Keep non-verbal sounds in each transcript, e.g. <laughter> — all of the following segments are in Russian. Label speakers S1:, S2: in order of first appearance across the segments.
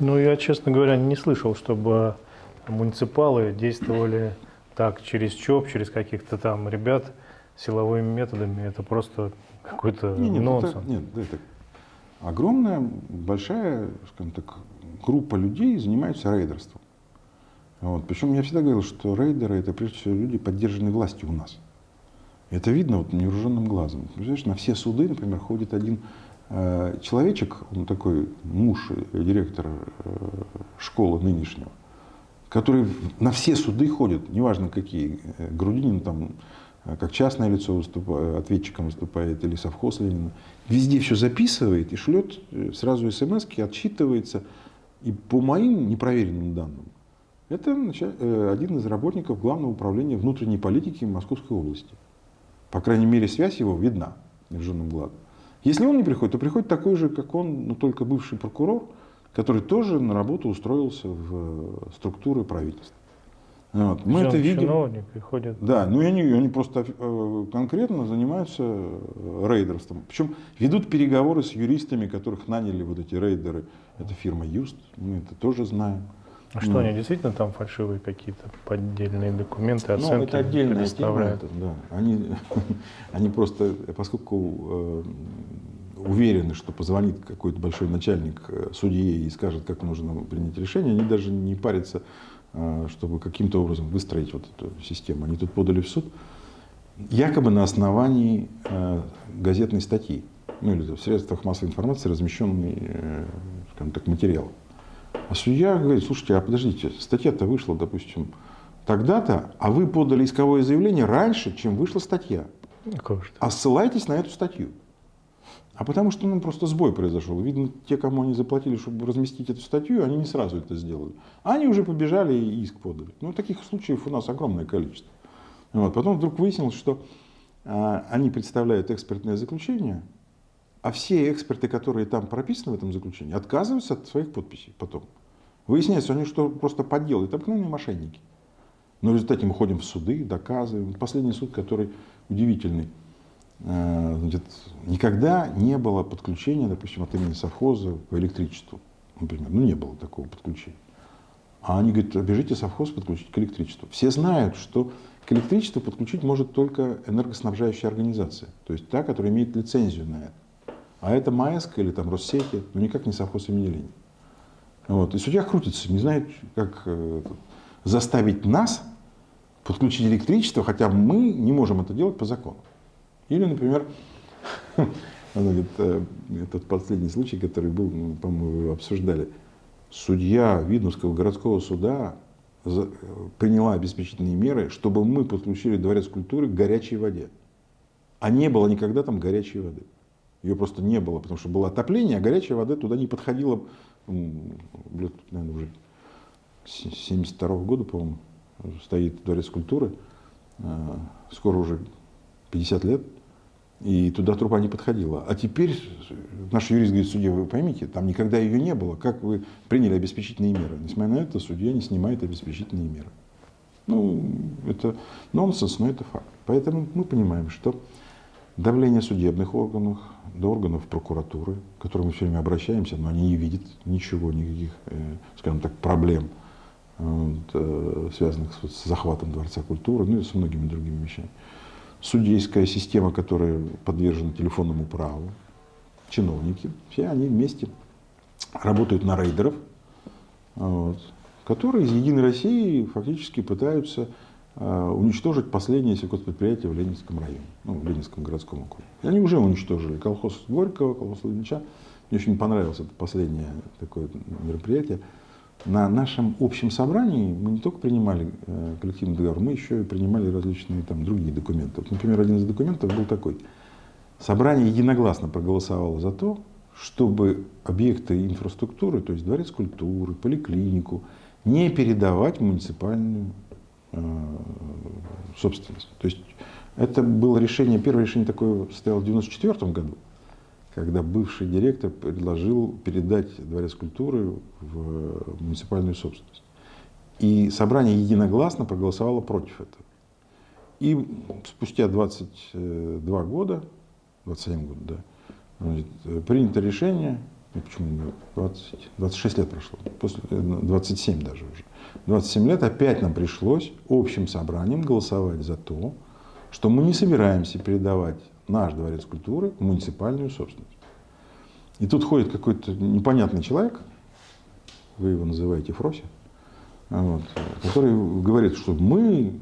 S1: Ну, я, честно говоря, не слышал, чтобы муниципалы действовали так через ЧОП, через каких-то там ребят силовыми методами. Это просто какой-то
S2: Не, нет,
S1: нонсенс.
S2: это, нет, это огромная, большая, скажем так, группа людей занимается рейдерством. Вот. Причем я всегда говорил, что рейдеры это прежде всего люди, поддержанные властью у нас. Это видно вот невооруженным глазом. Представляешь, на все суды, например, ходит один человечек, он такой муж э, директора э, школы нынешнего, который на все суды ходит, неважно какие, э, Грудинин там э, как частное лицо выступает, ответчиком выступает, или совхоз Ленина, везде все записывает и шлет э, сразу смс отчитывается. И по моим непроверенным данным, это э, один из работников Главного управления внутренней политики Московской области. По крайней мере, связь его видна невооруженным глазом. Если он не приходит, то приходит такой же, как он, но только бывший прокурор, который тоже на работу устроился в э, структуры правительства. Вот. Мы это видим.
S1: чиновник приходит.
S2: Да, ну и они, они просто э, конкретно занимаются э, рейдерством. Причем ведут переговоры с юристами, которых наняли вот эти рейдеры. Это фирма Юст, мы это тоже знаем.
S1: А что,
S2: Ну.
S1: они действительно там фальшивые какие-то поддельные документы,
S2: Ну,
S1: оценки
S2: это отдельная тема. это, да. они, <laughs> они просто, поскольку э, уверены, что позвонит какой-то большой начальник э, судье и скажет, как нужно принять решение, они даже не парятся, э, чтобы каким-то образом выстроить вот эту систему. Они тут подали в суд якобы на основании э, газетной статьи, ну или в средствах массовой информации размещенный, э, скажем так, материал. А судья говорит, слушайте, а подождите, статья-то вышла, допустим, тогда-то, а вы подали исковое заявление раньше, чем вышла статья.
S1: Ж
S2: А ссылайтесь на эту статью. А потому что ну, просто сбой произошел. Видно, те, кому они заплатили, чтобы разместить эту статью, они не сразу это сделали. А они уже побежали и иск подали. Ну, таких случаев у нас огромное количество. Вот. Потом вдруг выяснилось, что а, они представляют экспертное заключение, а все эксперты, которые там прописаны в этом заключении, отказываются от своих подписей потом. Выясняется, они что просто подделают, обыкновенные мошенники. Но в результате мы ходим в суды, доказываем. Последний суд, который удивительный. Э, Значит, никогда не было подключения, допустим, от имени совхоза по электричеству. Например. Ну, не было такого подключения. А они говорят, бежите совхоз подключить к электричеству. Все знают, что к электричеству подключить может только энергоснабжающая организация. То есть та, которая имеет лицензию на это. А это МАЭСК или там Россети, ну никак не совхоз имени Ленина. Вот. И судья крутится, не знает, как э, заставить нас подключить электричество, хотя мы не можем это делать по закону. Или, например, <laughs> э, этот последний случай, который был, ну, по-моему, обсуждали, судья Видновского городского суда приняла обеспечительные меры, чтобы мы подключили дворец культуры к горячей воде. А не было никогда там горячей воды. Ее просто не было, потому что было отопление, а горячая вода туда не подходила, лет, наверное, уже с 72 года, по-моему, стоит дворец культуры. Э, Скоро уже 50 лет. И туда труба не подходила. А теперь наш юрист говорит, судья, вы поймите, там никогда ее не было. Как вы приняли обеспечительные меры? Несмотря на это, судья не снимает обеспечительные меры. Ну, это нонсенс, но это факт. Поэтому мы понимаем, что давление судебных органов, до органов прокуратуры, к которым мы все время обращаемся, но они не видят ничего, никаких, э, скажем так, проблем, вот, э, связанных с, захватом Дворца культуры, ну и с многими другими вещами. Судейская система, которая подвержена телефонному праву, чиновники, все они вместе работают на рейдеров, вот, которые из Единой России фактически пытаются э, уничтожить последнее сельхозпредприятие в Ленинском районе, ну, в Ленинском городском округе. И они уже уничтожили колхоз Горького, колхоз Ильича. Мне очень понравилось это последнее такое мероприятие. На нашем общем собрании мы не только принимали э, коллективный договор, мы еще и принимали различные там, другие документы. Вот, например, один из документов был такой. Собрание единогласно проголосовало за то, чтобы объекты инфраструктуры, то есть дворец культуры, поликлинику, не передавать в муниципальную э, собственность. То есть это было решение, первое решение такое состоялось в 1994 году, когда бывший директор предложил передать дворец культуры в муниципальную собственность. И собрание единогласно проголосовало против этого. И спустя 22 года, 27 года, да, принято решение ну, почему 20, 26 лет прошло, после, 27 даже уже. 27 лет опять нам пришлось общим собранием голосовать за то, что мы не собираемся передавать наш дворец культуры в муниципальную собственность. И тут ходит какой-то непонятный человек, вы его называете Фроси, вот, который говорит, что мы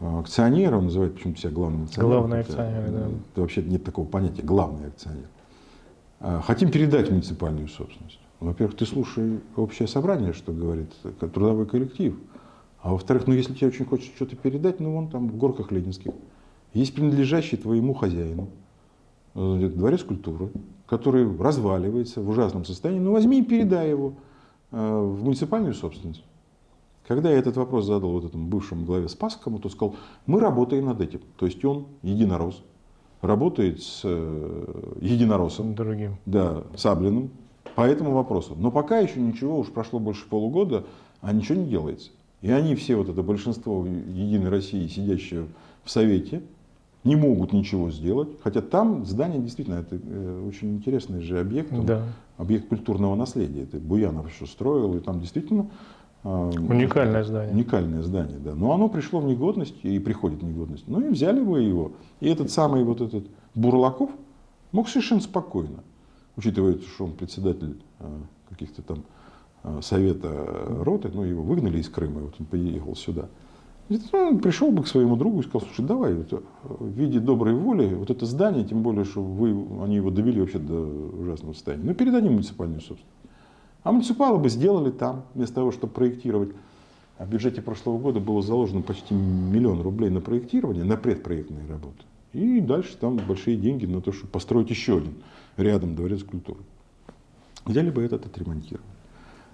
S2: акционеры, он называет почему-то себя главным акционером.
S1: Главный акционер, да.
S2: Это вообще нет такого понятия, главный акционер. А, хотим передать муниципальную собственность. Во-первых, ты слушай общее собрание, что говорит трудовой коллектив. А во-вторых, ну если тебе очень хочется что-то передать, ну вон там в горках Ленинских есть принадлежащий твоему хозяину э, дворец культуры, который разваливается в ужасном состоянии, ну возьми и передай его э, в муниципальную собственность. Когда я этот вопрос задал вот этому бывшему главе Спасскому, то сказал, мы работаем над этим. То есть он единорос, работает с э, единороссом,
S1: Другим.
S2: да, Саблиным по этому вопросу. Но пока еще ничего, уж прошло больше полугода, а ничего не делается. И они все, вот это большинство Единой России, сидящие в Совете, не могут ничего сделать. Хотя там здание действительно это э, очень интересный же объект,
S1: Да.
S2: объект культурного наследия. Это Буянов еще строил, и там действительно
S1: Уникальное здание.
S2: Уникальное здание, да. Но оно пришло в негодность и приходит в негодность. Ну и взяли вы его. И этот самый вот этот Бурлаков мог совершенно спокойно, учитывая, что он председатель э, каких-то там э, совета роты, ну его выгнали из Крыма, и вот он приехал сюда. И Он пришел бы к своему другу и сказал, слушай, давай вот, э, в виде доброй воли вот это здание, тем более, что вы, они его довели вообще до ужасного состояния, ну передадим муниципальную собственность. А муниципалы бы сделали там, вместо того, чтобы проектировать. А в бюджете прошлого года было заложено почти миллион рублей на проектирование, на предпроектные работы. И дальше там большие деньги на то, чтобы построить еще один рядом дворец культуры. Взяли бы этот отремонтировали.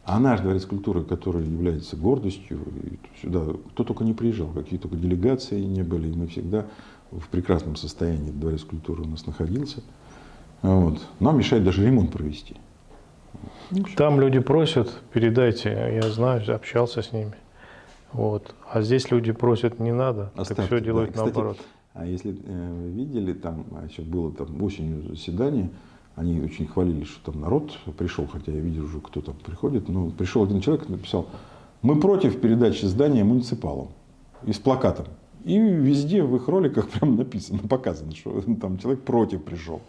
S2: А наш дворец культуры, который является гордостью, сюда кто только не приезжал, какие только делегации не были, и мы всегда в прекрасном состоянии дворец культуры у нас находился. Вот. Нам мешает даже ремонт провести.
S1: Там люди просят, передайте, я знаю, общался с ними. Вот. А здесь люди просят, не надо, так
S2: Оставьте,
S1: все
S2: да.
S1: делают
S2: Кстати,
S1: наоборот.
S2: А если э, видели, там а еще было там осенью заседание, они очень хвалили, что там народ пришел, хотя я видел уже, кто там приходит. Но пришел один человек и написал, мы против передачи здания муниципалам. И с плакатом. И везде в их роликах прям написано, <laughs> показано, что там человек против пришел.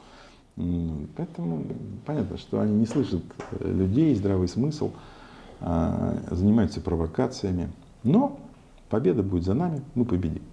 S2: Поэтому понятно, что они не слышат э, людей, здравый смысл, а, занимаются провокациями. Но победа будет за нами, мы победим.